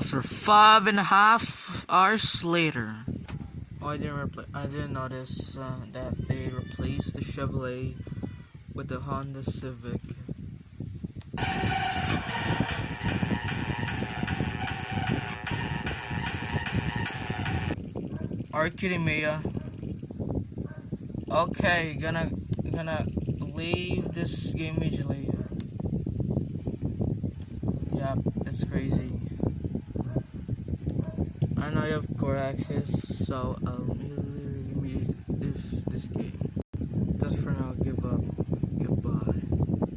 for five and a half hours later. Oh, I didn't I didn't notice uh, that they replaced the Chevrolet with the Honda Civic. Are you kidding me? Okay, gonna gonna leave this game immediately. Yep, it's crazy. I know you have core access, so I'll